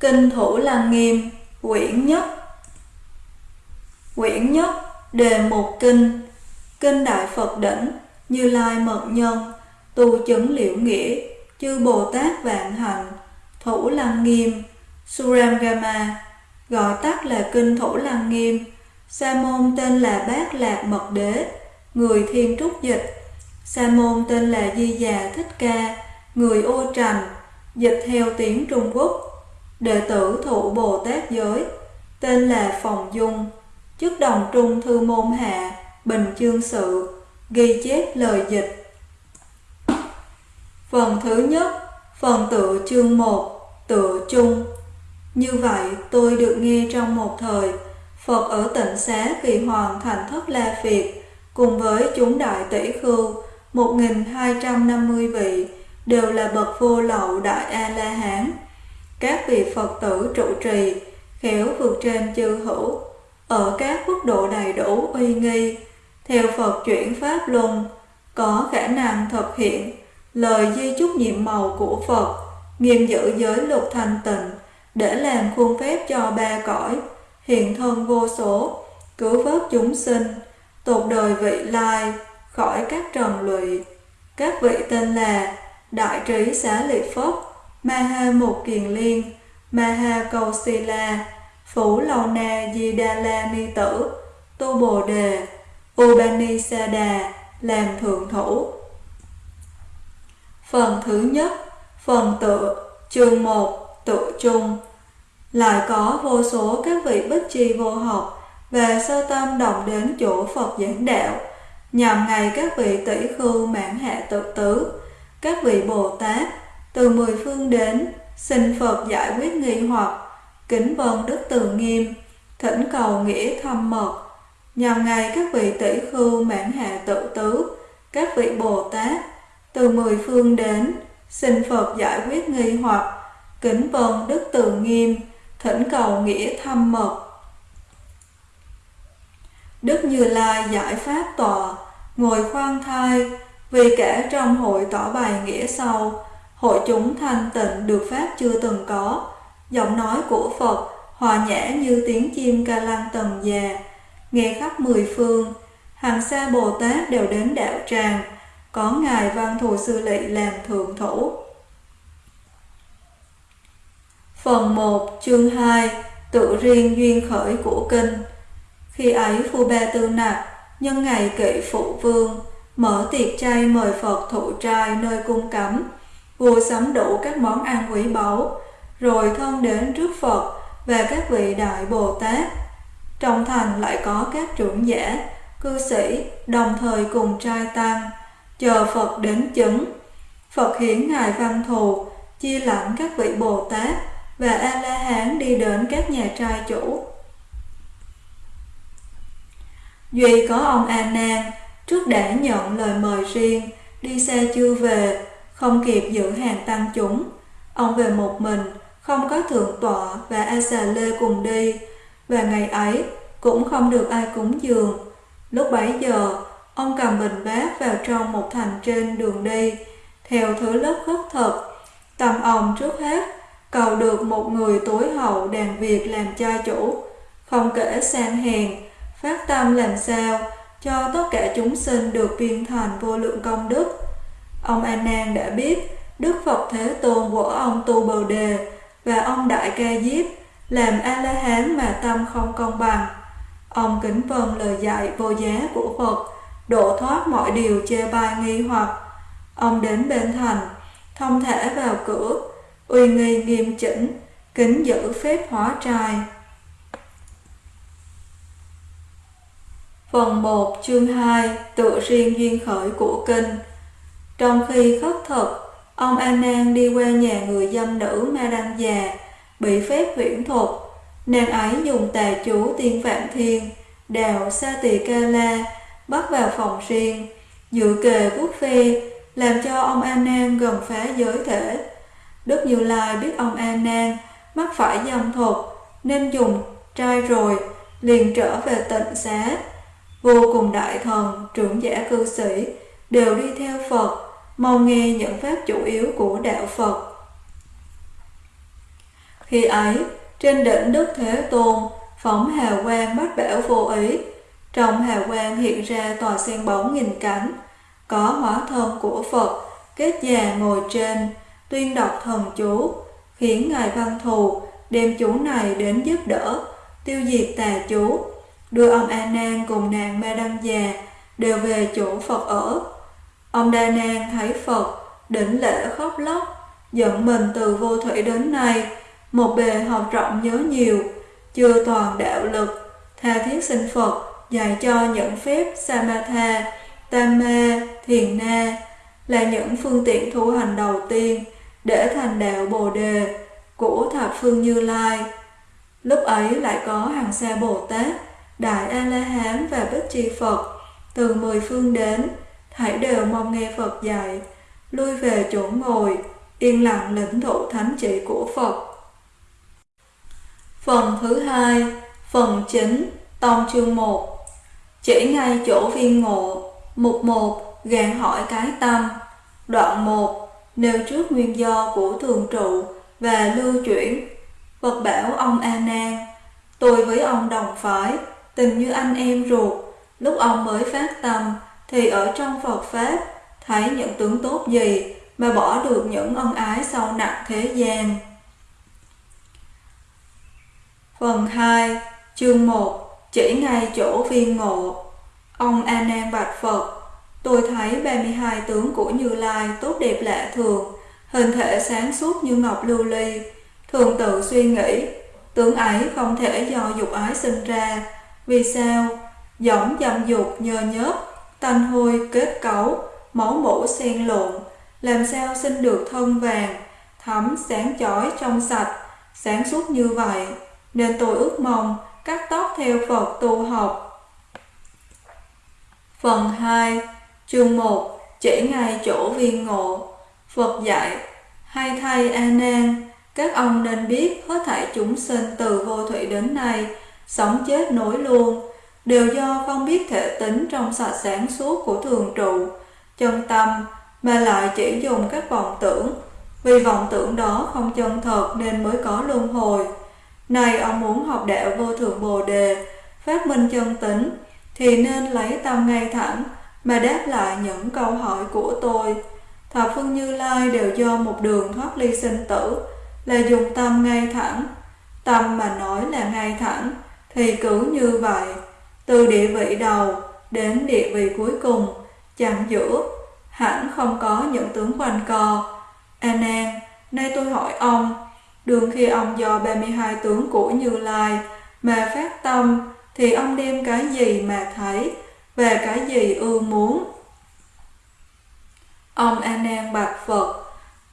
Kinh Thủ Lăng Nghiêm, quyển nhất Quyển nhất, đề mục kinh Kinh Đại Phật Đỉnh, Như Lai Mật Nhân, Tu Chứng Liễu Nghĩa, Chư Bồ Tát Vạn Hạnh, Thủ Lăng Nghiêm, Surangama, gọi tắt là Kinh Thủ Lăng Nghiêm. Sa môn tên là Bát Lạc Mật Đế, người Thiên Trúc Dịch. Sa môn tên là Di Già Thích Ca, người Ô Trành, dịch theo tiếng Trung Quốc. Đệ tử thủ Bồ Tát giới, tên là Phòng Dung, chức đồng trung thư môn hạ, bình chương sự, ghi chép lời dịch. Phần thứ nhất, phần tự chương 1, tự chung. Như vậy, tôi được nghe trong một thời, Phật ở tịnh xá kỳ hoàng thành thất la Việt, cùng với chúng đại tỷ khưu, 1.250 vị, đều là bậc vô lậu đại A-la-hán. Các vị Phật tử trụ trì, khéo vượt trên chư hữu, ở các quốc độ đầy đủ uy nghi, theo Phật chuyển Pháp luân, có khả năng thực hiện lời di chúc nhiệm màu của Phật, nghiêm giữ giới luật thanh tịnh, để làm khuôn phép cho ba cõi, hiện thân vô số, cứu vớt chúng sinh, tột đời vị lai, khỏi các trần lụy. Các vị tên là Đại Trí xá lợi phất Maha Một Kiền Liên, Maha Cầu Sila, Phủ Lầu Na Di Đa La Ni Tử, tu Bồ Đề, Upanisada làm thượng thủ. Phần thứ nhất, phần tự, chương 1, tự chung. Lại có vô số các vị bích chi vô học và sơ tâm đồng đến chỗ Phật giảng đạo, nhằm ngày các vị tỷ khưu mãn hạ tự tứ, các vị Bồ Tát, từ mười phương đến, xin Phật giải quyết nghi hoặc, kính vân đức từ nghiêm, thỉnh cầu nghĩa thâm mật, nhằm ngày các vị tỷ khưu mãn hạ tự tứ, các vị Bồ Tát, từ mười phương đến, xin Phật giải quyết nghi hoặc, kính vân đức từ nghiêm, thỉnh cầu nghĩa thâm mật. Đức Như Lai giải pháp tòa, ngồi khoan thai, vì kẻ trong hội tỏ bài nghĩa sau, hội chúng thanh tịnh được pháp chưa từng có, giọng nói của Phật hòa nhã như tiếng chim ca lăng tầng già, nghe khắp mười phương, hàng xa Bồ Tát đều đến đạo tràng, có Ngài Văn Thù Sư Lị làm thượng thủ. Phần 1 chương 2 Tự riêng duyên khởi của kinh. Khi ấy Phu Ba Tư Nạc nhân ngày kỵ phụ vương mở tiệc chay mời Phật thụ trai nơi cung cấm vua sắm đủ các món ăn quý báu rồi thân đến trước Phật và các vị đại Bồ Tát. Trong thành lại có các trưởng giả cư sĩ đồng thời cùng trai tăng chờ Phật đến chứng. Phật hiển ngài văn thù chia lãnh các vị Bồ Tát và A La Hán đi đến các nhà trai chủ. Duy có ông A Nan trước đã nhận lời mời riêng, đi xa chưa về, không kịp giữ hàng tăng chúng. Ông về một mình, không có thượng tọa và A Xà Lê cùng đi, và ngày ấy cũng không được ai cúng dường. Lúc bấy giờ, ông cầm bình bát vào trong một thành trên đường đi, theo thứ lớp khất thực. tầm ông trước hết cầu được một người tối hậu đàn việc làm cha chủ, không kể sang hèn, phát tâm làm sao cho tất cả chúng sinh được viên thành vô lượng công đức. Ông A Nan đã biết Đức Phật Thế Tôn của ông Tu Bồ Đề và ông Đại Ca Diếp làm A La Hán mà tâm không công bằng. Ông kính vâng lời dạy vô giá của Phật, độ thoát mọi điều chê bai nghi hoặc. Ông đến bên thành, thông thể vào cửa, uy nghi nghiêm chỉnh, kính giữ phép hóa trai. Phần 1 chương 2 Tự riêng duyên khởi của kinh trong khi khất thực, ông A Nan đi qua nhà người dâm nữ Ma Đăng già, bị phép huyễn thuật. Nàng ấy dùng tà chú tiên phạm thiên, đào sa tỳ ca la, bắt vào phòng riêng, dự kề vuốt phê làm cho ông A Nan gần phá giới thể. Đức Như Lai biết ông A Nan mắc phải dâm thuật nên dùng trai rồi liền trở về tịnh xá. Vô cùng đại thần, trưởng giả cư sĩ đều đi theo Phật, mau nghe những pháp chủ yếu của đạo Phật. Khi ấy, trên đỉnh Đức Thế Tôn, phóng hào quang bát bảo vô ý. Trong hào quang hiện ra tòa sen bóng nghìn cánh, có hóa thân của Phật, kết già ngồi trên, tuyên đọc thần chú, khiến Ngài Văn Thù đem chú này đến giúp đỡ, tiêu diệt tà chú, đưa ông A Nan cùng nàng Ma Đăng già đều về chỗ Phật ở. Ông Đa Nang thấy Phật, đỉnh lễ khóc lóc, dẫn mình từ vô thủy đến nay, một bề học rộng nhớ nhiều, chưa toàn đạo lực, tha thiết sinh Phật, dạy cho những phép Samatha, Tama, Thiền Na là những phương tiện tu hành đầu tiên để thành đạo Bồ Đề của thập phương Như Lai. Lúc ấy lại có hàng xa Bồ Tát, Đại A-la-hán và Bích Chi Phật từ mười phương đến, hãy đều mong nghe Phật dạy, lui về chỗ ngồi, yên lặng lĩnh thụ thánh chỉ của Phật. Phần thứ hai, phần chính, tông chương 1 Chỉ ngay chỗ viên ngộ, mục 1, gạn hỏi cái tâm. Đoạn 1, nêu trước nguyên do của thường trụ và lưu chuyển. Phật bảo ông A Nan, tôi với ông đồng phái, tình như anh em ruột, lúc ông mới phát tâm thì ở trong Phật pháp thấy những tướng tốt gì mà bỏ được những ân ái sâu nặng thế gian. Phần 2, chương 1, chỉ ngay chỗ viên ngộ. Ông A Nan bạch Phật, tôi thấy 32 tướng của Như Lai tốt đẹp lạ thường, hình thể sáng suốt như ngọc lưu ly, thường tự suy nghĩ, tướng ấy không thể do dục ái sinh ra. Vì sao? Giống dâm dục nhờ nhớp, tanh hôi kết cấu, máu mũ xen lộn, làm sao sinh được thân vàng, thấm sáng chói trong sạch, sáng suốt như vậy, nên tôi ước mong cắt tóc theo Phật tu học. Phần 2, chương 1, chỉ ngay chỗ viên ngộ, Phật dạy, hay thay A Nan, các ông nên biết hết thảy chúng sinh từ vô thủy đến nay, sống chết nối luôn, đều do không biết thể tính trong sạch sáng suốt của thường trụ, chân tâm, mà lại chỉ dùng các vọng tưởng, vì vọng tưởng đó không chân thật nên mới có luân hồi. Này ông muốn học đạo vô thượng bồ đề, phát minh chân tính, thì nên lấy tâm ngay thẳng mà đáp lại những câu hỏi của tôi. Thập phương Như Lai đều do một đường thoát ly sinh tử, là dùng tâm ngay thẳng. Tâm mà nói là ngay thẳng, thì cứ như vậy, từ địa vị đầu đến địa vị cuối cùng, chẳng giữa, hẳn không có những tướng quanh co. A Nan, nay tôi hỏi ông, đường khi ông do 32 tướng của Như Lai mà phát tâm, thì ông đem cái gì mà thấy, và cái gì ưa muốn? Ông A Nan bạch Phật,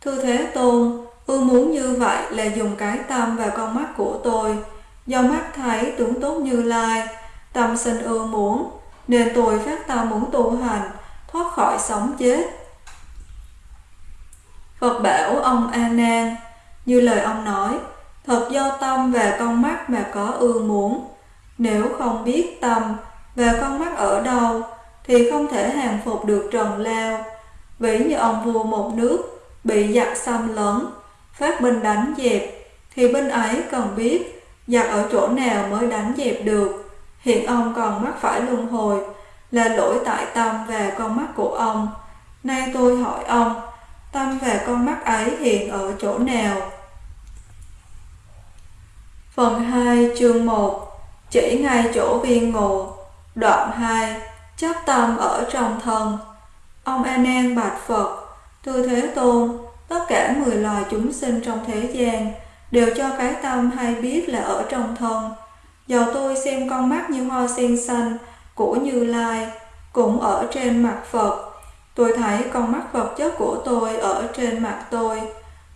thưa Thế Tôn, ưa muốn như vậy là dùng cái tâm và con mắt của tôi, do mắt thấy tướng tốt Như Lai, tâm sinh ưa muốn, nên tôi phát tâm muốn tu hành, thoát khỏi sống chết. Phật bảo ông A Nan, như lời ông nói, thật do tâm và con mắt mà có ưa muốn. Nếu không biết tâm và con mắt ở đâu, thì không thể hàng phục được trần lao. Ví như ông vua một nước bị giặc xâm lấn, phát binh đánh dẹp, thì binh ấy cần biết giặc ở chỗ nào mới đánh dẹp được. Hiện ông còn mắc phải luân hồi, là lỗi tại tâm và con mắt của ông. Nay tôi hỏi ông, tâm và con mắt ấy hiện ở chỗ nào? Phần 2 chương 1 Chỉ ngay chỗ viên ngộ Đoạn 2 Chấp tâm ở trong thân Ông A Nan bạch Phật Thưa Thế Tôn Tất cả 10 loài chúng sinh trong thế gian Đều cho cái tâm hay biết là ở trong thân Dầu tôi xem con mắt như hoa sen xanh Của Như Lai Cũng ở trên mặt Phật Tôi thấy con mắt vật chất của tôi ở trên mặt tôi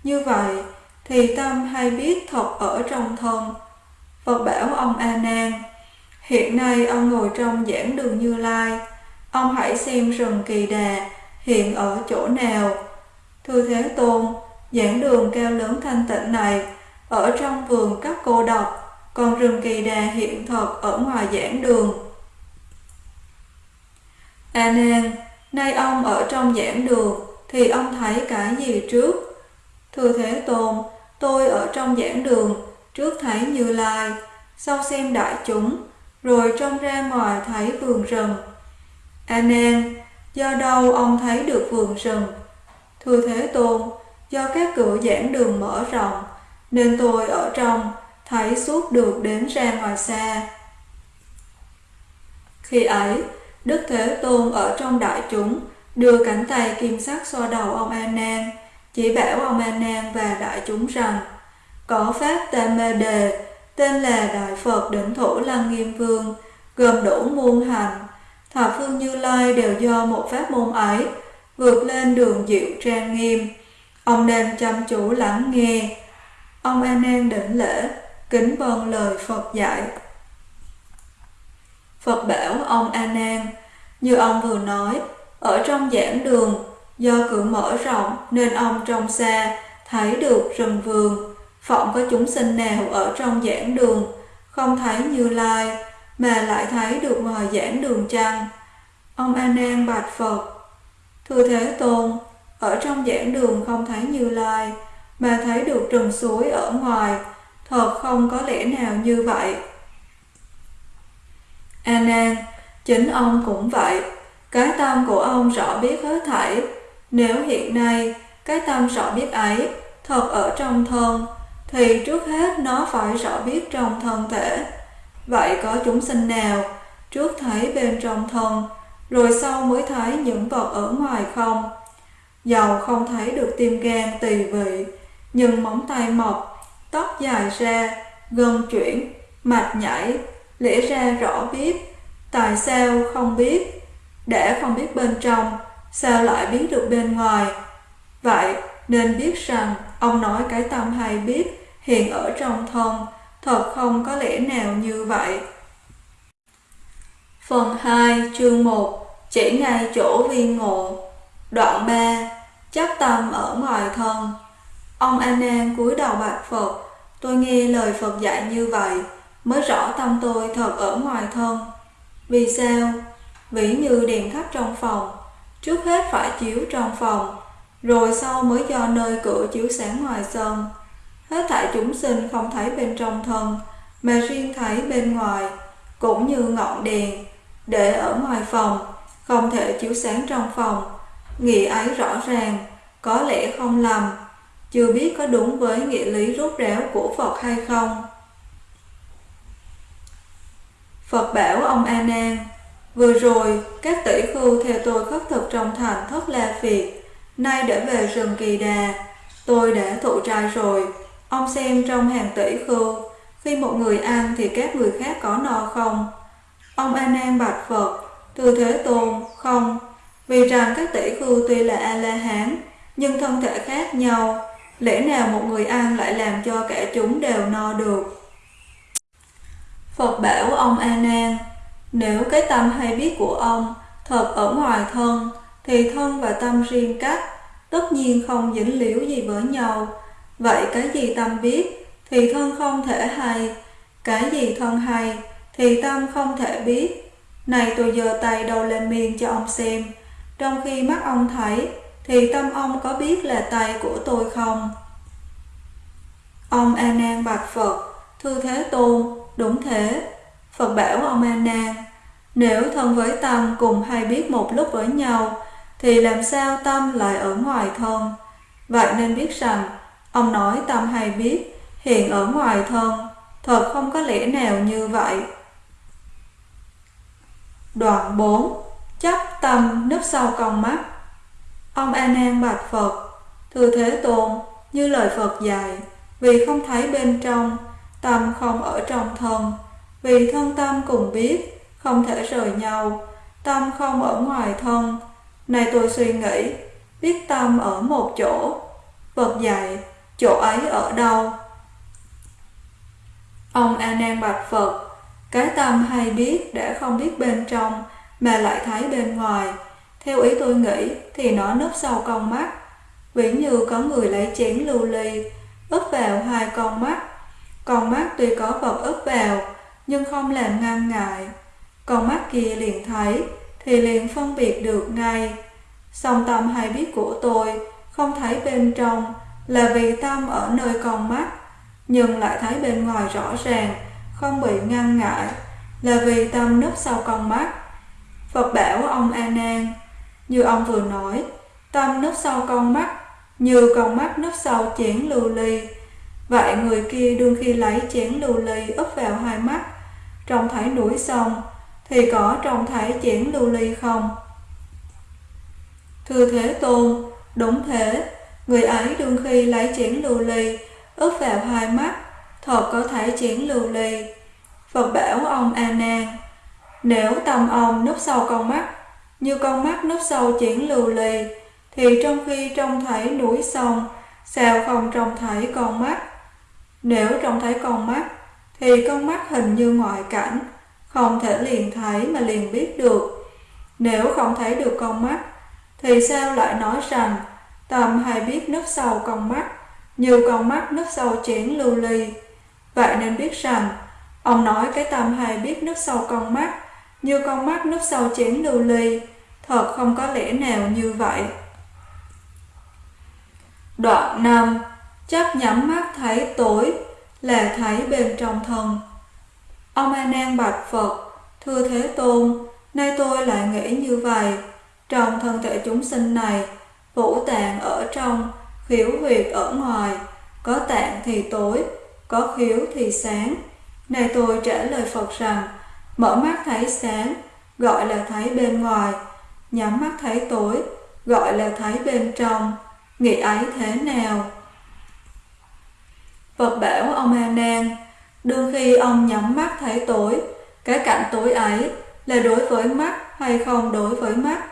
Như vậy thì tâm hay biết thật ở trong thân. Phật bảo ông A Nan, hiện nay ông ngồi trong giảng đường Như Lai, ông hãy xem rừng Kỳ Đà hiện ở chỗ nào. Thưa Thế Tôn, giảng đường cao lớn thanh tịnh này ở trong vườn các cô độc, còn rừng Kỳ Đà hiện thật ở ngoài giảng đường. À A Nan, nay ông ở trong giảng đường thì ông thấy cái gì trước? Thưa Thế Tôn, tôi ở trong giảng đường, trước thấy Như Lai, sau xem đại chúng, rồi trông ra ngoài thấy vườn rừng. À A Nan, do đâu ông thấy được vườn rừng? Thưa Thế Tôn, do các cửa giảng đường mở rộng, nên tôi ở trong thấy suốt được đến ra ngoài xa. Khi ấy, Đức Thế Tôn ở trong đại chúng đưa cánh tay kim sắc xoa đầu ông An Nan, chỉ bảo ông An Nan và đại chúng rằng có pháp Tam Mê Đề tên là Đại Phật Đỉnh Thủ Lăng Nghiêm Vương, gồm đủ muôn hành. Thập phương Như Lai đều do một pháp môn ấy vượt lên đường diệu trang nghiêm. Ông nên chăm chú lắng nghe. Ông An Nan đỉnh lễ, kính vâng lời Phật dạy. Phật bảo ông A Nan, như ông vừa nói, ở trong giảng đường, do cửa mở rộng nên ông trông xa thấy được rừng vườn, phỏng có chúng sinh nào ở trong giảng đường, không thấy Như Lai, mà lại thấy được ngoài giảng đường chăng? Ông A Nan bạch Phật: Thưa Thế Tôn, ở trong giảng đường không thấy Như Lai, mà thấy được rừng suối ở ngoài, thật không có lẽ nào như vậy. A Nan, chính ông cũng vậy, cái tâm của ông rõ biết hết thảy. Nếu hiện nay cái tâm rõ biết ấy thật ở trong thân, thì trước hết nó phải rõ biết trong thân thể. Vậy có chúng sinh nào trước thấy bên trong thân, rồi sau mới thấy những vật ở ngoài không? Dầu không thấy được tim gan tỳ vị, nhưng móng tay mọc, tóc dài ra, gân chuyển, mạch nhảy, lẽ ra rõ biết, tại sao không biết, để không biết bên trong, sao lại biết được bên ngoài? Vậy nên biết rằng ông nói cái tâm hay biết hiện ở trong thân, thật không có lẽ nào như vậy. Phần 2 chương 1 Chỉ ngay chỗ viên ngộ Đoạn 3 Chấp tâm ở ngoài thân Ông A Nan cúi đầu bạch Phật. Tôi nghe lời Phật dạy như vậy, Mới rõ tâm tôi thật ở ngoài thân. Vì sao? vĩ như đèn thắp trong phòng. Trước hết phải chiếu trong phòng, Rồi sau mới do nơi cửa chiếu sáng ngoài sân. Hết thảy chúng sinh không thấy bên trong thân, Mà riêng thấy bên ngoài, Cũng như ngọn đèn. Để ở ngoài phòng, Không thể chiếu sáng trong phòng. Nghĩ ấy rõ ràng, Có lẽ không lầm. Chưa biết có đúng với nghĩa lý rốt ráo của Phật hay không Phật bảo ông A Nan Vừa rồi, các tỷ khưu theo tôi khất thực trong thành thất la phiệt, nay để về rừng kỳ đà. Tôi đã thụ trai rồi, ông xem trong hàng tỷ khưu, khi một người ăn thì các người khác có no không? Ông A Nan bạch Phật, từ thế tôn, không, vì rằng các tỷ khưu tuy là A-la-hán, nhưng thân thể khác nhau, lẽ nào một người ăn lại làm cho cả chúng đều no được? Phật bảo ông A Nan, nếu cái tâm hay biết của ông thật ở ngoài thân, thì thân và tâm riêng cách, tất nhiên không dính liễu gì với nhau. Vậy cái gì tâm biết, thì thân không thể hay, cái gì thân hay, thì tâm không thể biết. Này tôi giơ tay đầu lên miên cho ông xem, trong khi mắt ông thấy, thì tâm ông có biết là tay của tôi không? Ông A Nan bạch Phật, thưa Thế Tôn, đúng thế. Phật bảo ông A Nan, nếu thân với tâm cùng hay biết một lúc với nhau, thì làm sao tâm lại ở ngoài thân? Vậy nên biết rằng, ông nói tâm hay biết, hiện ở ngoài thân, thật không có lẽ nào như vậy. Đoạn 4 Chấp tâm nấp sau con mắt Ông A Nan bạch Phật Thưa Thế Tôn, Như lời Phật dạy, Vì không thấy bên trong, Tâm không ở trong thân, Vì thân tâm cùng biết, Không thể rời nhau, Tâm không ở ngoài thân. Này tôi suy nghĩ, Biết tâm ở một chỗ. Phật dạy, Chỗ ấy ở đâu? Ông A Nan bạch Phật, Cái tâm hay biết đã không biết bên trong, Mà lại thấy bên ngoài. Theo ý tôi nghĩ Thì nó nấp sau con mắt. Ví như có người lấy chén lưu ly ướp vào hai con mắt. Con mắt tuy có vật ướp vào Nhưng không làm ngăn ngại. Con mắt kia liền thấy Thì liền phân biệt được ngay. Song tâm hay biết của tôi Không thấy bên trong là vì tâm ở nơi con mắt, nhưng lại thấy bên ngoài rõ ràng, không bị ngăn ngại, là vì tâm núp sau con mắt. Phật bảo ông A Nan, như ông vừa nói, tâm nấp sau con mắt, như con mắt nấp sau chén lưu ly. Vậy người kia đương khi lấy chén lưu ly úp vào hai mắt, trông thấy núi sông, thì có trông thấy chén lưu ly không? Thưa Thế Tôn, đúng thế, người ấy đương khi lấy chén lưu ly, úp vào hai mắt, thật có thấy chén lưu ly. Phật bảo ông A Nan, nếu tâm ông núp sau con mắt, như con mắt núp sâu chuyển lưu ly, thì trong khi trông thấy núi sông, sao không trông thấy con mắt? Nếu trông thấy con mắt, thì con mắt hình như ngoại cảnh, không thể liền thấy mà liền biết được. Nếu không thấy được con mắt, thì sao lại nói rằng tâm hay biết nấp sâu con mắt, như con mắt nấp sâu chén lưu ly. Vậy nên biết rằng, ông nói cái tâm hay biết nấp sâu con mắt, như con mắt nấp sâu chén lưu ly, thật không có lẽ nào như vậy. Đoạn 5 Chắc nhắm mắt thấy tối là thấy bên trong thân. Ông A Nan bạch Phật, thưa Thế Tôn, nay tôi lại nghĩ như vậy, trong thân thể chúng sinh này, vũ tạng ở trong, khiếu huyệt ở ngoài, có tạng thì tối, có khiếu thì sáng. Này tôi trả lời Phật rằng, mở mắt thấy sáng, gọi là thấy bên ngoài, nhắm mắt thấy tối, gọi là thấy bên trong, nghĩ ấy thế nào? Phật bảo ông A Nan, đương khi ông nhắm mắt thấy tối, cái cảnh tối ấy là đối với mắt hay không đối với mắt?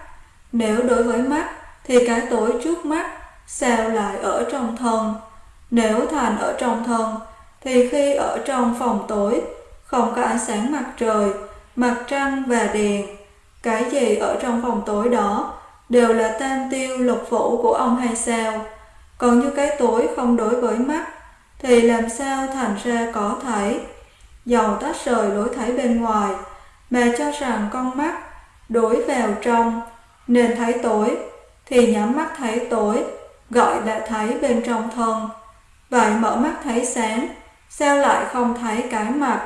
Nếu đối với mắt thì cái tối trước mắt sao lại ở trong thân? Nếu thành ở trong thân thì khi ở trong phòng tối không có ánh sáng mặt trời, mặt trăng và đèn, cái gì ở trong phòng tối đó, đều là tam tiêu lục phủ của ông hay sao? Còn như cái tối không đối với mắt, thì làm sao thành ra có thấy? Dầu tách rời lối thấy bên ngoài, mà cho rằng con mắt đối vào trong, nên thấy tối, thì nhắm mắt thấy tối, gọi là thấy bên trong thân vậy mở mắt thấy sáng, sao lại không thấy cái mặt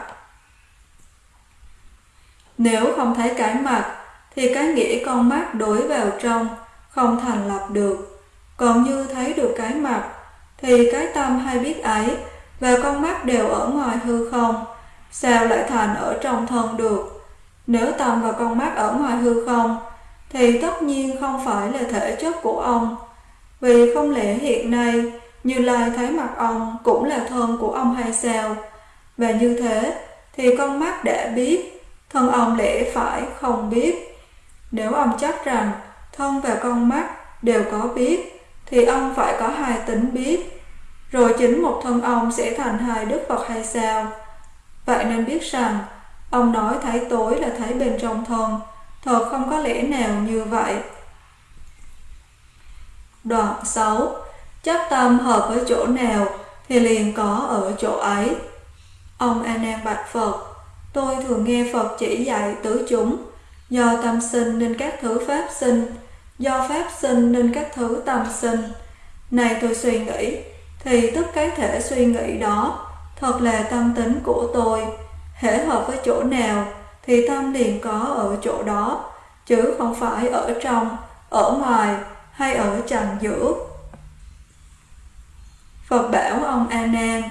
nếu không thấy cái mặt thì cái nghĩa con mắt đối vào trong không thành lập được còn như thấy được cái mặt thì cái tâm hay biết ấy và con mắt đều ở ngoài hư không sao lại thành ở trong thân được nếu tâm và con mắt ở ngoài hư không thì tất nhiên không phải là thể chất của ông. Vì không lẽ hiện nay Như Lai thấy mặt ông cũng là thân của ông hay sao? Và như thế thì con mắt đã biết, thân ông lẽ phải không biết. Nếu ông chắc rằng thân và con mắt đều có biết, thì ông phải có hai tính biết. Rồi chính một thân ông sẽ thành hai Đức Phật hay sao? Vậy nên biết rằng, ông nói thấy tối là thấy bên trong thân, Thật không có lẽ nào như vậy. Đoạn 6 Chấp tâm hợp với chỗ nào thì liền có ở chỗ ấy. Ông A Nan bạch Phật, tôi thường nghe Phật chỉ dạy tứ chúng, do tâm sinh nên các thứ pháp sinh, do pháp sinh nên các thứ tâm sinh. Này tôi suy nghĩ, thì tất cái thể suy nghĩ đó thật là tâm tính của tôi, hễ hợp với chỗ nào thì tâm liền có ở chỗ đó, chứ không phải ở trong, ở ngoài hay ở trần giữa. Phật bảo ông A Nan,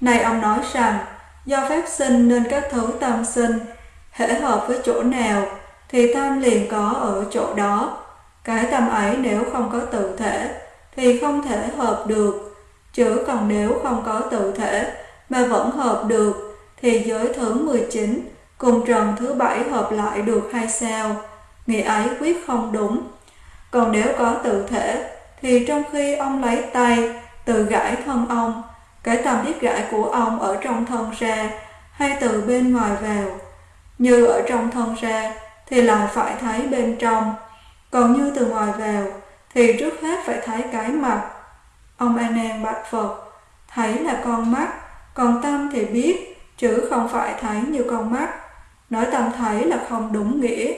này ông nói rằng, do pháp sinh nên các thứ tâm sinh, hễ hợp với chỗ nào thì tâm liền có ở chỗ đó. Cái tâm ấy nếu không có tự thể thì không thể hợp được, chứ còn nếu không có tự thể mà vẫn hợp được thì giới thứ 19 cùng trần thứ bảy hợp lại được hay sao? Nghĩa ấy quyết không đúng. Còn nếu có tự thể, thì trong khi ông lấy tay từ gãi thân ông, cái tầm biết gãi của ông ở trong thân ra hay từ bên ngoài vào. Như ở trong thân ra thì lại phải thấy bên trong, còn như từ ngoài vào thì trước hết phải thấy cái mặt. Ông A Nan bạch Phật, thấy là con mắt, còn tâm thì biết, chứ không phải thấy như con mắt. Nói tâm thấy là không đúng nghĩa.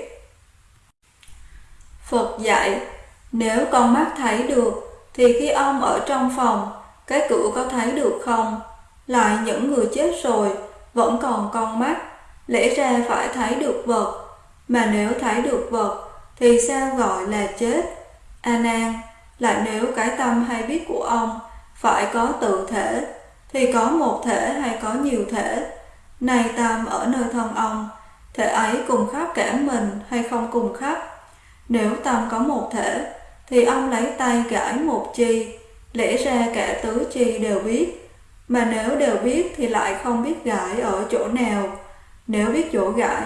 Phật dạy, nếu con mắt thấy được, thì khi ông ở trong phòng, cái cửa có thấy được không? Lại những người chết rồi, vẫn còn con mắt, lẽ ra phải thấy được vật. Mà nếu thấy được vật, thì sao gọi là chết? A Nan, lại nếu cái tâm hay biết của ông phải có tự thể, thì có một thể hay có nhiều thể? Này tâm ở nơi thân ông, thể ấy cùng khắp cả mình hay không cùng khắp? Nếu tâm có một thể, thì ông lấy tay gãi một chi, lẽ ra cả tứ chi đều biết. Mà nếu đều biết thì lại không biết gãi ở chỗ nào. Nếu biết chỗ gãi,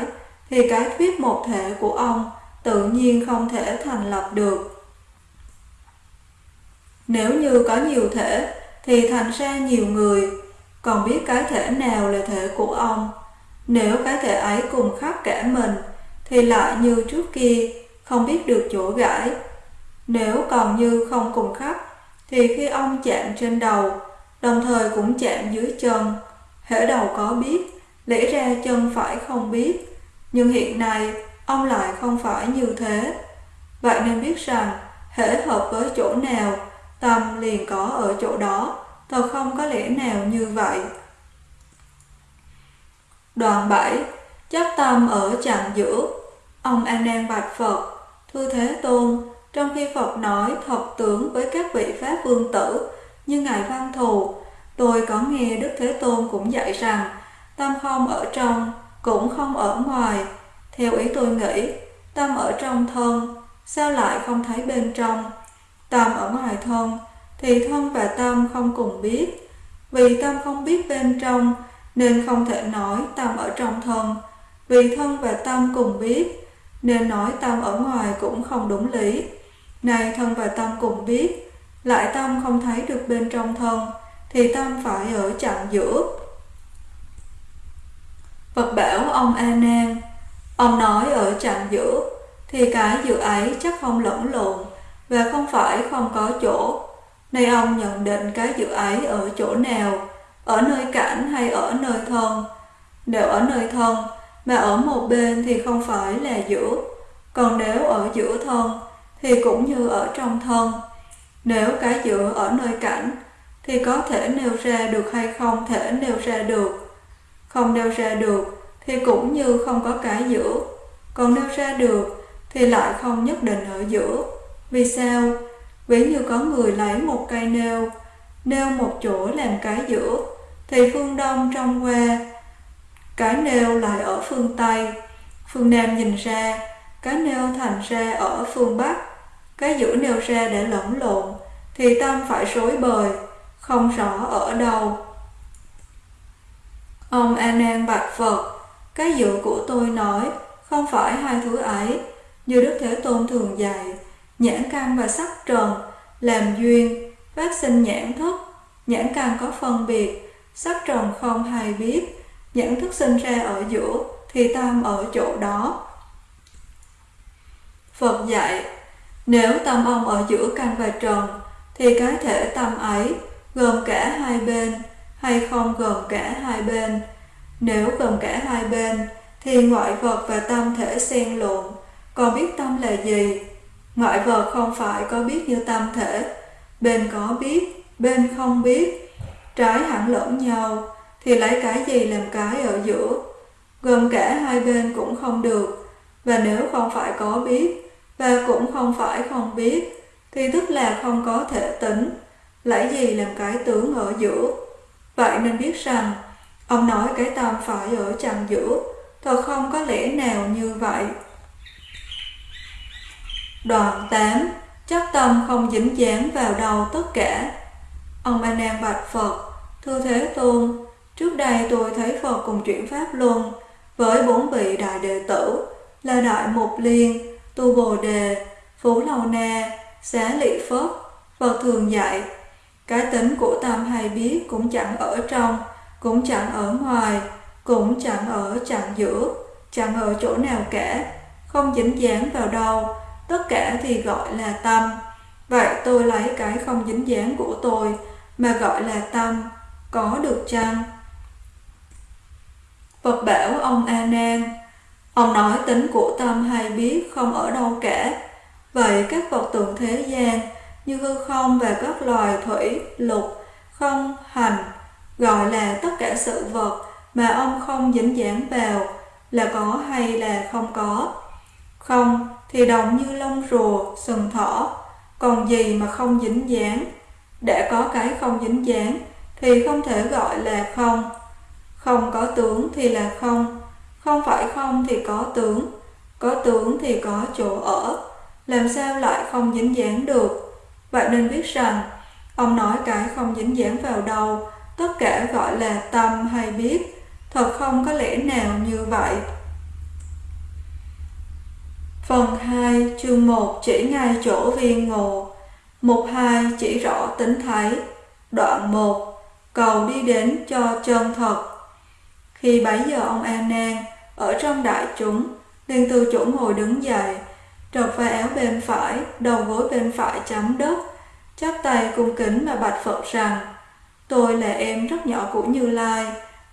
thì cái thuyết một thể của ông tự nhiên không thể thành lập được. Nếu như có nhiều thể, thì thành ra nhiều người, còn biết cái thể nào là thể của ông. Nếu cái thể ấy cùng khắp cả mình, thì lại như trước kia, không biết được chỗ gãi. Nếu còn như không cùng khắp, thì khi ông chạm trên đầu, đồng thời cũng chạm dưới chân, hễ đầu có biết, lẽ ra chân phải không biết. Nhưng hiện nay, ông lại không phải như thế. Vậy nên biết rằng, hễ hợp với chỗ nào, tâm liền có ở chỗ đó, thật không có lẽ nào như vậy. Đoạn 7 Chấp tâm ở chặng giữa Ông A Nan bạch Phật Thưa Thế Tôn Trong khi Phật nói thập tưởng với các vị Pháp Vương Tử Như Ngài Văn Thù Tôi có nghe Đức Thế Tôn cũng dạy rằng Tâm không ở trong cũng không ở ngoài Theo ý tôi nghĩ Tâm ở trong thân Sao lại không thấy bên trong Tâm ở ngoài thân Thì thân và tâm không cùng biết Vì tâm không biết bên trong nên không thể nói tâm ở trong thân. Vì thân và tâm cùng biết, nên nói tâm ở ngoài cũng không đúng lý. Này thân và tâm cùng biết, lại tâm không thấy được bên trong thân, thì tâm phải ở chặng giữa. Phật bảo ông A Nan, ông nói ở chặng giữa, thì cái giữa ấy chắc không lẫn lộn, và không phải không có chỗ. Nay ông nhận định cái giữa ấy ở chỗ nào, ở nơi cảnh hay ở nơi thân. Nếu ở nơi thân, mà ở một bên thì không phải là giữa, còn nếu ở giữa thân thì cũng như ở trong thân. Nếu cái giữa ở nơi cảnh thì có thể nêu ra được hay không thể nêu ra được. Không nêu ra được thì cũng như không có cái giữa, còn nêu ra được thì lại không nhất định ở giữa. Vì sao? Ví như có người lấy một cây nêu, nêu một chỗ làm cái giữa, thì phương đông trong qua cái nêu lại ở phương tây phương nam nhìn ra cái nêu thành ra ở phương bắc cái giữa nêu ra để lẫn lộn thì tâm phải rối bời không rõ ở đâu ông a nan bạch phật cái dự của tôi nói không phải hai thứ ấy. Như đức thế tôn thường dạy nhãn căn và sắc trần làm duyên phát sinh nhãn thức. Nhãn căn có phân biệt sắc trần không hay biết, nhãn thức sinh ra ở giữa, thì tâm ở chỗ đó. Phật dạy, nếu tâm ông ở giữa căn và trần, thì cái thể tâm ấy gồm cả hai bên hay không gồm cả hai bên. Nếu gồm cả hai bên, thì ngoại vật và tâm thể xen lộn, còn biết tâm là gì? Ngoại vật không phải có biết như tâm thể, bên có biết, bên không biết, trái hẳn lẫn nhau, thì lấy cái gì làm cái ở giữa. Gồm cả hai bên cũng không được, và nếu không phải có biết, và cũng không phải không biết, thì tức là không có thể tính, lấy gì làm cái tướng ở giữa. Vậy nên biết rằng, ông nói cái tâm phải ở chằng giữa, thật không có lẽ nào như vậy. Đoạn 8 Chắc tâm không dính dáng vào đầu tất cả Ông A Nan bạch Phật Thưa Thế Tôn, trước đây tôi thấy Phật cùng chuyển Pháp Luân với bốn vị đại đệ tử là Đại Mục Liên, Tu Bồ Đề, Phú Lầu Na, Xá Lị Phất. Phật thường dạy, cái tính của tâm hay biết cũng chẳng ở trong, cũng chẳng ở ngoài, cũng chẳng ở chẳng giữa, chẳng ở chỗ nào cả, không dính dáng vào đâu, tất cả thì gọi là tâm. Vậy tôi lấy cái không dính dáng của tôi mà gọi là tâm, có được chăng? Phật bảo ông A Nan, ông nói tính của tâm hay biết không ở đâu cả. Vậy các vật tượng thế gian như hư không và các loài thủy, lục không hành, gọi là tất cả sự vật mà ông không dính dáng vào là có hay là không có. Không thì đồng như lông rùa, sừng thỏ, còn gì mà không dính dáng. Đã có cái không dính dáng thì không thể gọi là không. Không có tướng thì là không, không phải không thì có tướng, có tướng thì có chỗ ở. Làm sao lại không dính dáng được? Bạn nên biết rằng, ông nói cái không dính dáng vào đầu tất cả gọi là tâm hay biết, thật không có lẽ nào như vậy. Phần 2 chương 1 chỉ ngay chỗ viên ngộ Mục 2 chỉ rõ tính thấy. Đoạn 1 Cầu đi đến cho chân thật. Khi bấy giờ ông An Nan Ở trong đại chúng liền từ chỗ ngồi đứng dậy Trật vai áo bên phải, Đầu gối bên phải chấm đất. Chắp tay cung kính mà bạch Phật rằng, Tôi là em rất nhỏ của Như Lai.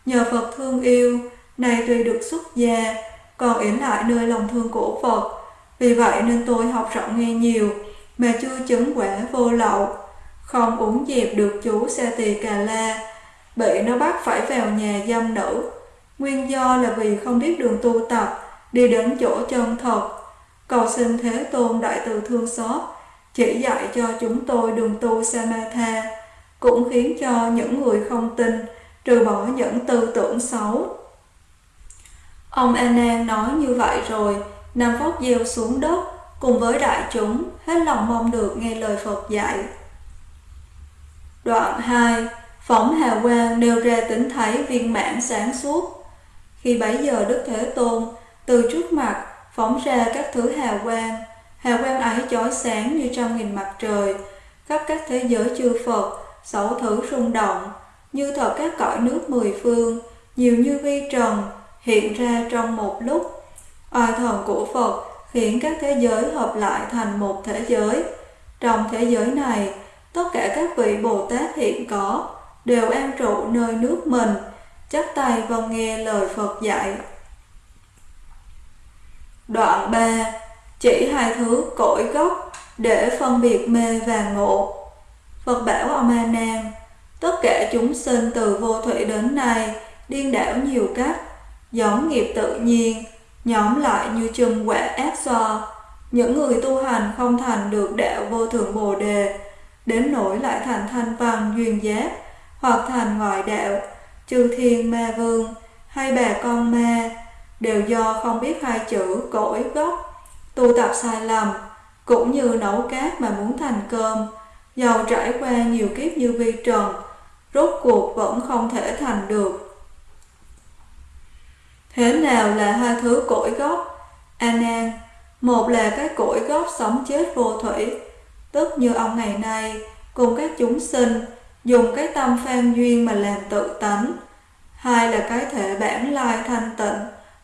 Nhờ Phật thương yêu, nay tuy được xuất gia, Còn yểm lại nơi lòng thương của Phật. Vì vậy nên tôi học rộng nghe nhiều, Mà chưa chứng quả vô lậu. Không uống dẹp được chú Sa Tỳ Cà La, Bị nó bắt phải vào nhà dâm nữ. Nguyên do là vì không biết đường tu tập, Đi đến chỗ chân thật. Cầu xin Thế Tôn Đại Từ Thương Xót, Chỉ dạy cho chúng tôi đường tu Samatha, Cũng khiến cho những người không tin Trừ bỏ những tư tưởng xấu. Ông Anan nói như vậy rồi Nằm phóc gieo xuống đất Cùng với đại chúng, Hết lòng mong được nghe lời Phật dạy. Đoạn 2 Phóng hà quang nêu ra tính thấy viên mãn sáng suốt. Khi bấy giờ Đức Thế Tôn Từ trước mặt phóng ra các thứ hào quang. Hào quang ấy chói sáng như trăm nghìn mặt trời. Khắp các thế giới chư Phật Sáu thứ rung động. Như thật các cõi nước mười phương Nhiều như vi trần Hiện ra trong một lúc. Oai thần của Phật khiến các thế giới hợp lại thành một thế giới. Trong thế giới này, tất cả các vị Bồ Tát hiện có đều an trụ nơi nước mình, chắp tay và nghe lời Phật dạy. Đoạn 3 Chỉ hai thứ cội gốc để phân biệt mê và ngộ. Phật bảo ông A Nan, tất cả chúng sinh từ vô thủy đến nay điên đảo nhiều cách, giống nghiệp tự nhiên, nhóm lại như chùm quả ác so. Những người tu hành không thành được đạo vô thượng bồ đề, đến nỗi lại thành thanh văn duyên giác, hoặc thành ngoại đạo, chư thiên ma vương, hay bà con ma, đều do không biết hai chữ cõi gốc, tu tập sai lầm, cũng như nấu cát mà muốn thành cơm, giàu trải qua nhiều kiếp như vi trần, rốt cuộc vẫn không thể thành được. Thế nào là hai thứ cội gốc? A Nan, một là cái cội gốc sống chết vô thủy, tức như ông ngày nay cùng các chúng sinh dùng cái tâm phan duyên mà làm tự tánh. Hai là cái thể bản lai thanh tịnh,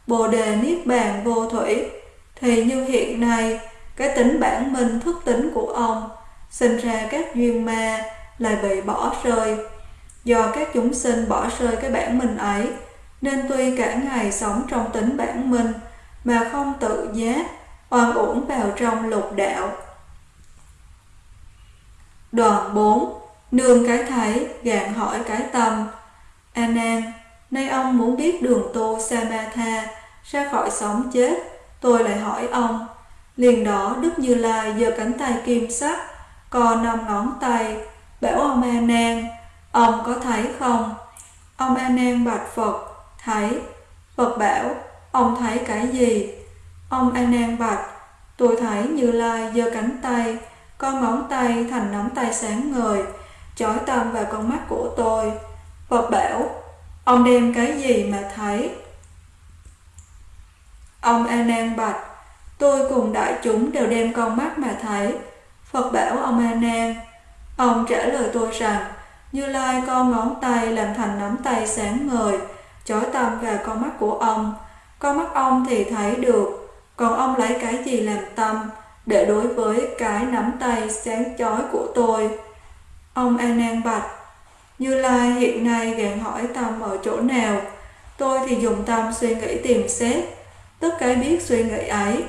bồ đề niết bàn vô thủy, thì như hiện nay cái tính bản minh thức tính của ông sinh ra các duyên ma lại bị bỏ rơi. Do các chúng sinh bỏ rơi cái bản minh ấy, nên tuy cả ngày sống trong tính bản minh mà không tự giác, oan uổng vào trong lục đạo. Đoạn 4 Nương cái thấy, gạn hỏi cái tâm. A Nan, nay ông muốn biết đường tu Samatha ra khỏi sống chết, tôi lại hỏi ông. Liền đó Đức Như Lai giơ cánh tay kim sắc, co năm ngón tay, bảo ông A Nan, ông có thấy không? Ông A Nan bạch Phật, Thấy, Phật bảo, ông thấy cái gì? Ông A Nan bạch, tôi thấy Như Lai giơ cánh tay, co ngón tay thành nắm tay sáng ngời, chói tâm vào con mắt của tôi. Phật bảo, ông đem cái gì mà thấy? Ông A Nan bạch, tôi cùng đại chúng đều đem con mắt mà thấy. Phật bảo ông A Nan, ông trả lời tôi rằng, Như Lai con ngón tay làm thành nắm tay sáng ngời, chói tâm vào con mắt của ông. Con mắt ông thì thấy được, còn ông lấy cái gì làm tâm để đối với cái nắm tay sáng chói của tôi. Ông A Nan bạch, Như Lai hiện nay gạn hỏi tâm ở chỗ nào, tôi thì dùng tâm suy nghĩ tìm xét, tất cái biết suy nghĩ ấy,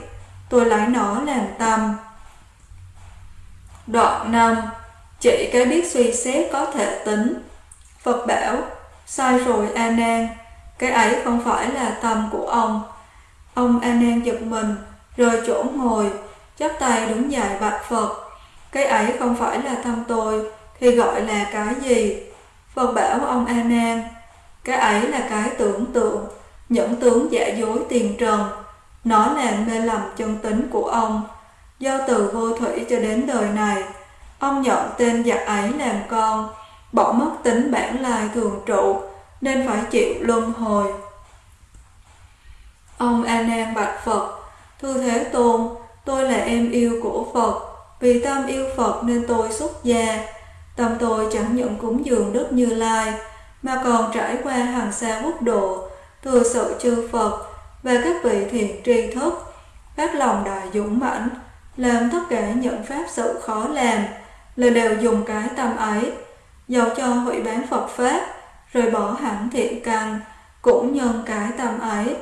tôi lấy nó làm tâm. Đoạn 5 chỉ cái biết suy xét có thể tính. Phật bảo, sai rồi A Nan, cái ấy không phải là tâm của ông. Ông A Nan giật mình, rồi chỗ ngồi, chắp tay đứng dậy bạch Phật. Cái ấy không phải là tâm tôi, thì gọi là cái gì? Phật bảo ông A Nan, cái ấy là cái tưởng tượng, những tướng giả dối tiền trần. Nó làm mê lầm chân tính của ông. Do từ vô thủy cho đến đời này, ông nhận tên giặc ấy làm con, bỏ mất tính bản lai thường trụ, nên phải chịu luân hồi. Ông A Nan bạch Phật, thưa Thế Tôn, tôi là em yêu của Phật, vì tâm yêu Phật nên tôi xuất gia. Tâm tôi chẳng những cúng dường Đức Như Lai, mà còn trải qua hàng xa quốc độ, thừa sự chư Phật và các vị thiện tri thức, phát lòng đại dũng mãnh, làm tất cả những pháp sự khó làm, là đều dùng cái tâm ấy, dầu cho hủy bán Phật Pháp, rồi bỏ hẳn thiện căn, cũng nhân cái tâm ấy.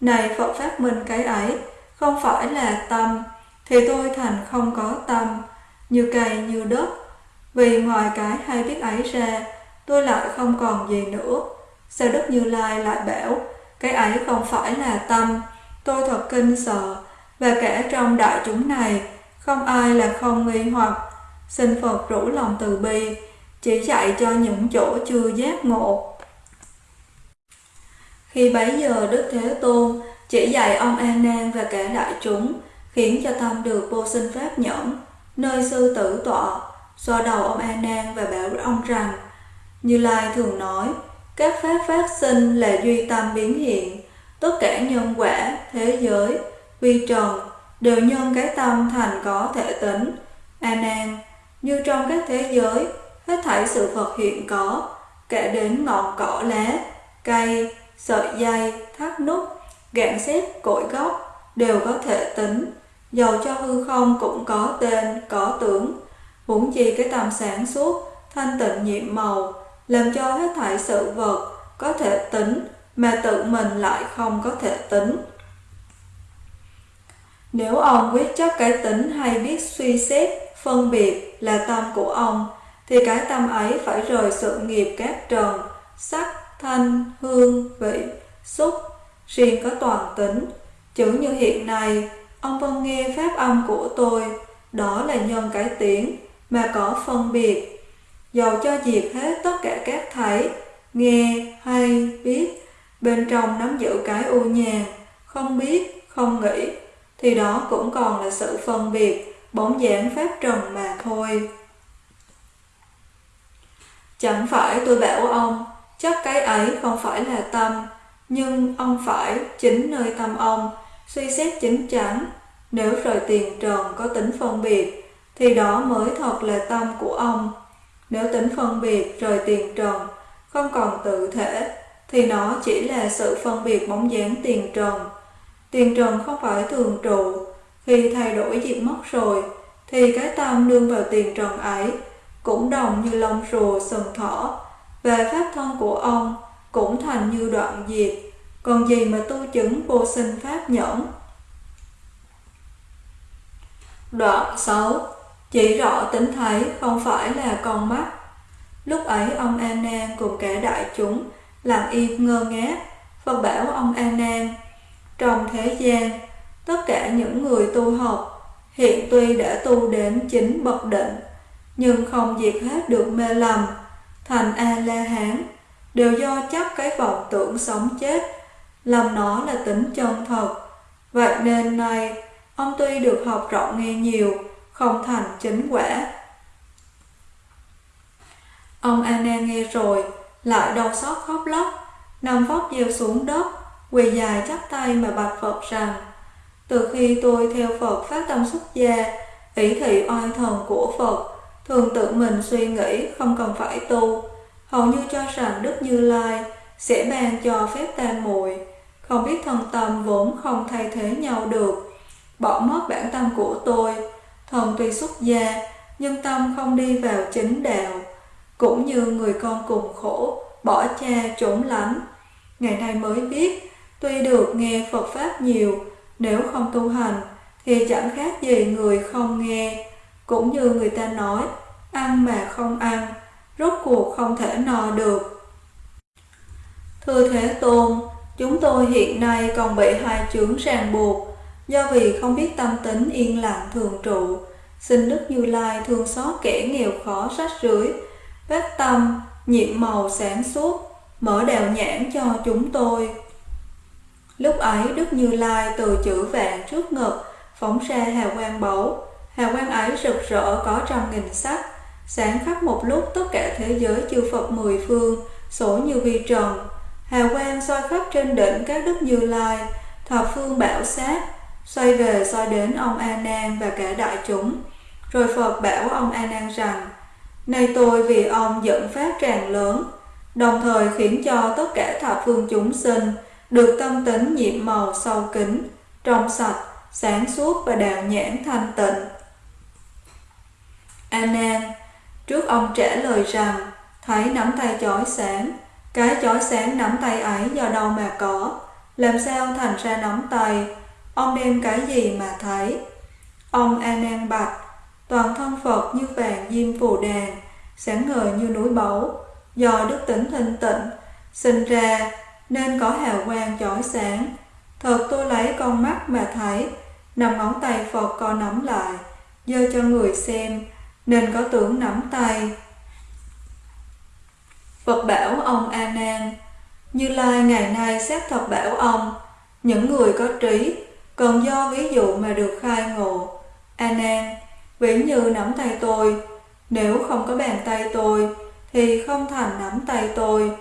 Này Phật pháp minh cái ấy, không phải là tâm, thì tôi thành không có tâm, như cây như đất. Vì ngoài cái hay biết ấy ra, tôi lại không còn gì nữa. Sao Đức Như Lai lại bảo, cái ấy không phải là tâm, tôi thật kinh sợ, và cả trong đại chúng này, không ai là không nghi hoặc. Xin Phật rủ lòng từ bi, chỉ dạy cho những chỗ chưa giác ngộ. Khi bấy giờ Đức Thế Tôn chỉ dạy ông an Nan và cả đại chúng, khiến cho tâm được vô sinh pháp nhẫn, nơi sư tử tọa, xoa đầu ông an Nan và bảo ông rằng: Như Lai thường nói, các pháp phát sinh là duy tâm biến hiện, tất cả nhân quả, thế giới, vi trần đều nhân cái tâm thành có thể tính. A Nan, như trong các thế giới, hết thảy sự vật hiện có, kể đến ngọn cỏ lá, cây, sợi dây, thắt nút, gạn xếp, cội gốc, đều có thể tính. Dầu cho hư không cũng có tên, có tướng. Huống chi cái tâm sáng suốt, thanh tịnh nhiệm màu, làm cho hết thảy sự vật có thể tính, mà tự mình lại không có thể tính. Nếu ông quyết chấp cái tính hay biết suy xét, phân biệt là tâm của ông, thì cái tâm ấy phải rời sự nghiệp các trần, sắc, thanh, hương, vị, xúc, riêng có toàn tính. Chữ như hiện nay, ông vẫn nghe pháp âm của tôi, đó là nhân cái tiếng, mà có phân biệt. Dầu cho diệt hết tất cả các thấy, nghe, hay, biết, bên trong nắm giữ cái u nhàn, không biết, không nghĩ, thì đó cũng còn là sự phân biệt, bóng dáng pháp trần mà thôi. Chẳng phải tôi bảo ông, chắc cái ấy không phải là tâm, nhưng ông phải chính nơi tâm ông, suy xét chính chắn. Nếu rời tiền trần có tính phân biệt, thì đó mới thật là tâm của ông. Nếu tính phân biệt rời tiền trần, không còn tự thể, thì nó chỉ là sự phân biệt bóng dáng tiền trần. Tiền trần không phải thường trụ, khi thay đổi diệt mất rồi, thì cái tâm nương vào tiền trần ấy cũng đồng như lông rùa sừng thỏ, và pháp thân của ông cũng thành như đoạn diệt, còn gì mà tu chứng vô sinh pháp nhẫn. Đoạn 6 chỉ rõ tính thấy không phải là con mắt. Lúc ấy ông an Nan cùng cả đại chúng lặng im ngơ ngác, Phật bảo ông an Nan trong thế gian, tất cả những người tu học hiện tuy đã tu đến chính bậc định, nhưng không diệt hết được mê lầm, thành A-la-hán, đều do chấp cái vọng tưởng sống chết, làm nó là tính chân thật. Vậy nên nay, ông tuy được học rộng nghe nhiều, không thành chính quả. Ông Anna nghe rồi, lại đau xót khóc lóc, nằm vóc gieo xuống đất, quỳ dài chắp tay mà bạch Phật rằng, từ khi tôi theo Phật phát tâm xuất gia, ý thị oai thần của Phật, thường tự mình suy nghĩ không cần phải tu, hầu như cho rằng Đức Như Lai sẽ ban cho phép tan muội không biết thân tâm vốn không thay thế nhau được, bỏ mất bản tâm của tôi, thần tuy xuất gia, nhưng tâm không đi vào chính đạo, cũng như người con cùng khổ, bỏ cha trốn lánh. Ngày nay mới biết, tuy được nghe Phật Pháp nhiều, nếu không tu hành, thì chẳng khác gì người không nghe. Cũng như người ta nói, ăn mà không ăn, rốt cuộc không thể no được. Thưa Thế Tôn, chúng tôi hiện nay còn bị hai chướng ràng buộc, do vì không biết tâm tính yên lặng thường trụ. Xin Đức Như Lai thương xót kẻ nghèo khó rách rưới, vết tâm, nhiệm màu sáng suốt, mở đèo nhãn cho chúng tôi. Lúc ấy Đức Như Lai từ chữ vạn trước ngực, phóng ra hào quang báu, hào quang ấy rực rỡ có trăm nghìn sắc, sáng khắp một lúc tất cả thế giới chư Phật mười phương, sổ như vi trần. Hào quang soi khắp trên đỉnh các Đức Như Lai, thập phương bảo sát, xoay về soi đến ông A Nan và cả đại chúng. Rồi Phật bảo ông A Nan rằng: Nay tôi vì ông dẫn phát tràn lớn, đồng thời khiến cho tất cả thập phương chúng sinh được tâm tính nhiệm màu sâu kính, trong sạch, sáng suốt và đạo nhãn thanh tịnh. A Nan, trước ông trả lời rằng, thấy nắm tay chói sáng, cái chói sáng nắm tay ấy do đâu mà có, làm sao thành ra nắm tay, ông đem cái gì mà thấy? Ông A Nan bạch, toàn thân Phật như vàng diêm phù đàn, sáng ngời như núi báu, do đức tính thanh tịnh, sinh ra nên có hào quang chói sáng. Thật tôi lấy con mắt mà thấy, nằm ngón tay Phật co nắm lại, dơ cho người xem, nên có tưởng nắm tay. Phật bảo ông A Nan, Như Lai ngày nay xét thật bảo ông, những người có trí, còn do ví dụ mà được khai ngộ. À A Nan, ví như nắm tay tôi, nếu không có bàn tay tôi, thì không thành nắm tay tôi.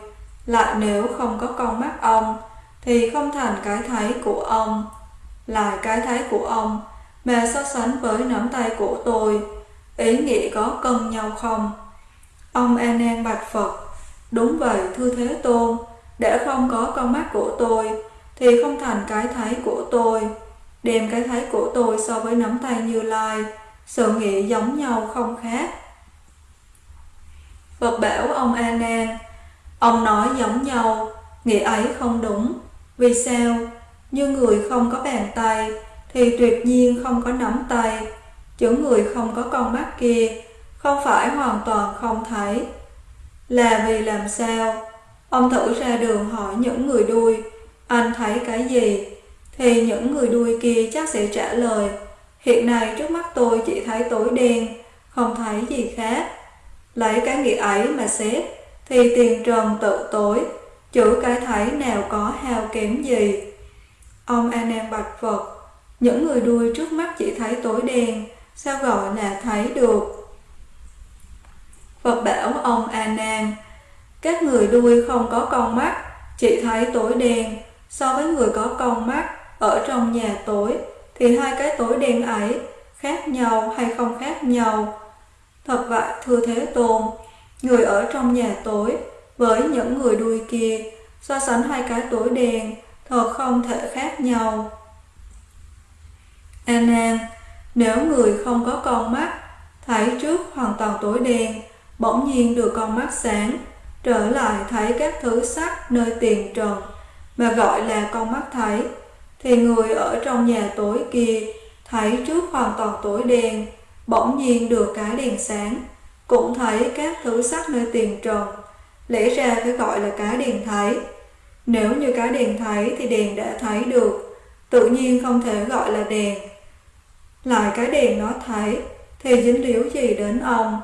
Lại nếu không có con mắt ông, thì không thành cái thấy của ông. Lại cái thấy của ông, mà so sánh với nắm tay của tôi, ý nghĩa có cân nhau không? Ông A Nan bạch Phật, đúng vậy thưa Thế Tôn, để không có con mắt của tôi, thì không thành cái thấy của tôi. Đem cái thấy của tôi so với nắm tay Như Lai, sự nghĩ giống nhau không khác. Phật bảo ông A Nan, ông nói giống nhau, nghĩa ấy không đúng. Vì sao? Như người không có bàn tay thì tuyệt nhiên không có nắm tay. Chứ người không có con mắt kia không phải hoàn toàn không thấy. Là vì làm sao? Ông thử ra đường hỏi những người đuôi, anh thấy cái gì? Thì những người đuôi kia chắc sẽ trả lời, hiện nay trước mắt tôi chỉ thấy tối đen, không thấy gì khác. Lấy cái nghĩa ấy mà xét, thì tiền trần tự tối, chữ cái thấy nào có hao kém gì. Ông A Nan bạch Phật, những người đuôi trước mắt chỉ thấy tối đen, sao gọi là thấy được? Phật bảo ông A Nan, các người đuôi không có con mắt, chỉ thấy tối đen, so với người có con mắt ở trong nhà tối, thì hai cái tối đen ấy khác nhau hay không khác nhau? Thật vậy, thưa Thế Tôn, người ở trong nhà tối với những người đuôi kia, so sánh hai cái tối đen, thật không thể khác nhau. A Nan, nếu người không có con mắt, thấy trước hoàn toàn tối đen, bỗng nhiên được con mắt sáng, trở lại thấy các thứ sắc nơi tiền trần, mà gọi là con mắt thấy, thì người ở trong nhà tối kia thấy trước hoàn toàn tối đen, bỗng nhiên được cái đèn sáng, cũng thấy các thứ sắc nơi tiền trần, lẽ ra phải gọi là cái đèn thấy. Nếu như cái đèn thấy thì đèn đã thấy được, tự nhiên không thể gọi là đèn. Lại cái đèn nó thấy thì dính líu gì đến ông?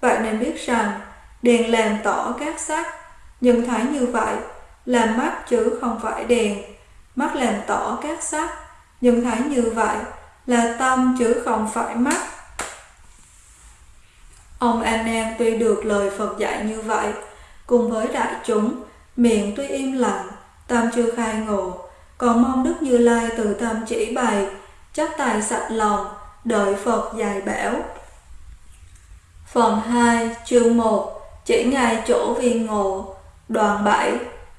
Vậy nên biết rằng đèn làm tỏ các sắc, nhưng thấy như vậy là mắt chứ không phải đèn. Mắt làm tỏ các sắc, nhưng thấy như vậy là tâm chứ không phải mắt. Ông an Nan tuy được lời Phật dạy như vậy, cùng với đại chúng, miệng tuy im lặng, tâm chưa khai ngộ, còn mong Đức Như Lai từ tâm chỉ bày, chắc tài sạch lòng, đợi Phật dạy bảo. Phần 2, chương 1 Chỉ ngài chỗ viên ngộ đoàn 7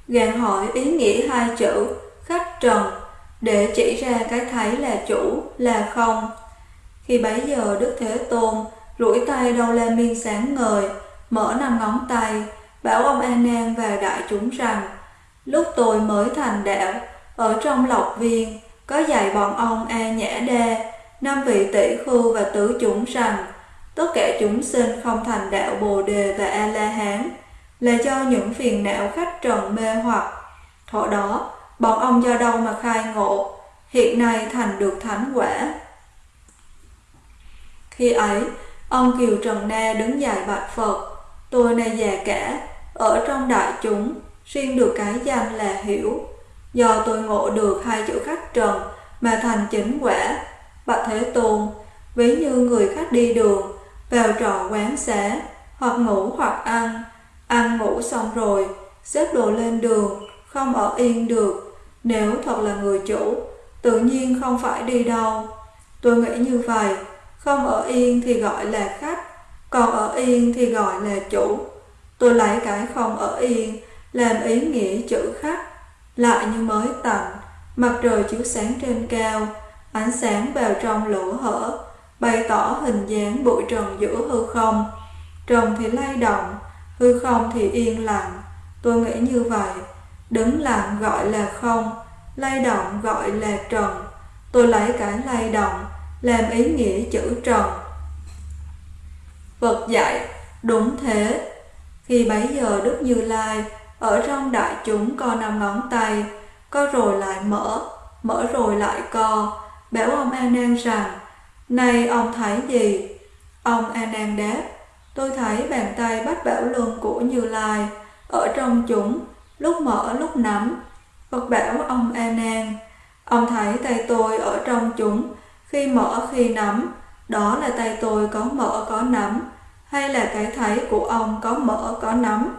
Gàn hỏi ý nghĩa hai chữ Khách trần Để chỉ ra cái thấy là chủ, là không Khi bấy giờ Đức Thế Tôn rủi tay đầu la miên sáng ngời, mở năm ngón tay, bảo ông A Nan và đại chúng rằng, lúc tôi mới thành đạo, ở trong lộc viên, có dạy bọn ông A Nhã Đa, năm vị tỷ khưu và tứ chúng rằng, tất cả chúng sinh không thành đạo Bồ Đề và A-la-hán là do những phiền não khách trần mê hoặc. Thọ đó, bọn ông do đâu mà khai ngộ, hiện nay thành được thánh quả. Khi ấy, ông Kiều Trần Na đứng dài bạch Phật, tôi này già cả, ở trong đại chúng, riêng được cái danh là hiểu. Do tôi ngộ được hai chữ khách trần mà thành chính quả, bạch Thế Tôn, ví như người khách đi đường, vào trò quán xá, hoặc ngủ hoặc ăn, ăn ngủ xong rồi, xếp đồ lên đường, không ở yên được, nếu thật là người chủ, tự nhiên không phải đi đâu. Tôi nghĩ như vậy, không ở yên thì gọi là khách, còn ở yên thì gọi là chủ. Tôi lấy cái không ở yên, làm ý nghĩa chữ khách, lại như mới tạnh, mặt trời chiếu sáng trên cao, ánh sáng vào trong lỗ hở, bày tỏ hình dáng bụi trần giữa hư không. Trần thì lay động, hư không thì yên lặng. Tôi nghĩ như vậy, đứng lặng gọi là không, lay động gọi là trần. Tôi lấy cái lay động làm ý nghĩa chữ trần. Phật dạy, đúng thế. Khi bấy giờ Đức Như Lai ở trong đại chúng co năm ngón tay, co rồi lại mở, mở rồi lại co, bảo ông A Nan rằng này ông thấy gì? Ông A Nan đáp, tôi thấy bàn tay bắt bảo luân của Như Lai ở trong chúng, lúc mở lúc nắm. Phật bảo ông A Nan, ông thấy tay tôi ở trong chúng, khi mở khi nắm, đó là tay tôi có mở có nắm, hay là cái thấy của ông có mở có nắm?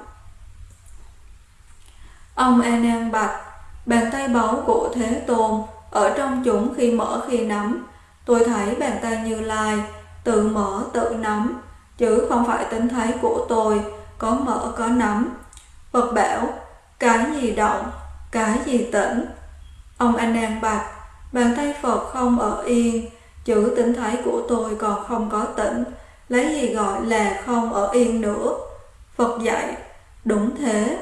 Ông A Nan bạch, bàn tay báu của Thế Tôn ở trong chúng khi mở khi nắm, Tôi thấy bàn tay Như Lai tự mở tự nắm, chứ không phải tính thấy của tôi có mở có nắm. Phật bảo, cái gì động, cái gì tĩnh. Ông Anh An bạch, bàn tay Phật không ở yên, chữ tỉnh thái của tôi còn không có tĩnh, lấy gì gọi là không ở yên nữa. Phật dạy, đúng thế.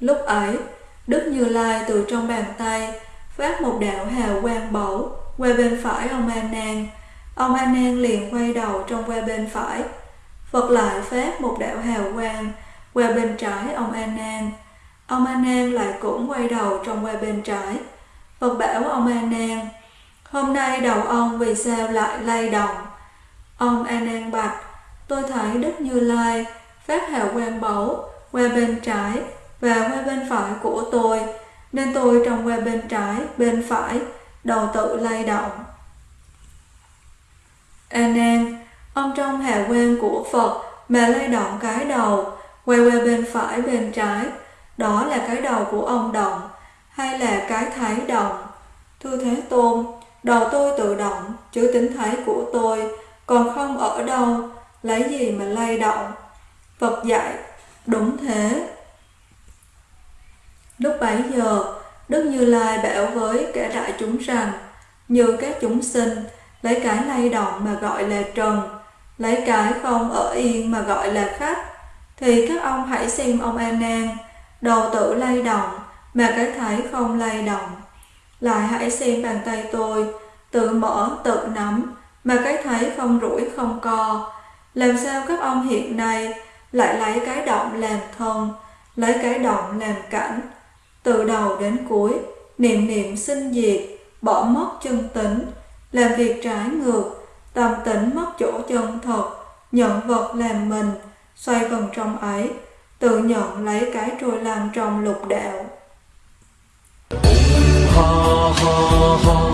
Lúc ấy, Đức Như Lai từ trong bàn tay phát một đạo hào quang bẩu qua bên phải ông A Nan. Ông A Nan liền quay đầu trong qua bên phải. Phật lại phát một đạo hào quang qua bên trái ông A Nan. Ông A Nan lại cũng quay đầu trong qua bên trái. Phật bảo ông A Nan, hôm nay đầu ông vì sao lại lay động? Ông A Nan bạch, tôi thấy Đức Như Lai phát hào quang báu qua bên trái và qua bên phải của tôi nên tôi trong qua bên trái, bên phải, đầu tự lay động. A Nan, ông trong hà quang của Phật mà lay động cái đầu, quay qua bên phải bên trái, đó là cái đầu của ông động, hay là cái thái động? Thưa Thế Tôn, đầu tôi tự động, chứ tính thái của tôi, còn không ở đâu, lấy gì mà lay động? Phật dạy, đúng thế. Lúc bấy giờ, Đức Như Lai bảo với cả đại chúng rằng, như các chúng sinh, lấy cái lay động mà gọi là trần, lấy cái không ở yên mà gọi là khách, thì các ông hãy xem ông A Nan, đầu tự lay động mà cái thấy không lay động. Lại hãy xem bàn tay tôi, tự mở tự nắm mà cái thấy không rủi không co. Làm sao các ông hiện nay lại lấy cái động làm thân, lấy cái động làm cảnh, từ đầu đến cuối, niệm niệm sinh diệt, bỏ mất chân tính, làm việc trái ngược, tâm tỉnh mất chỗ chân thật, nhận vật làm mình, xoay vòng trong ấy, tự nhận lấy cái trôi làm trong lục đạo. Ha ha ha,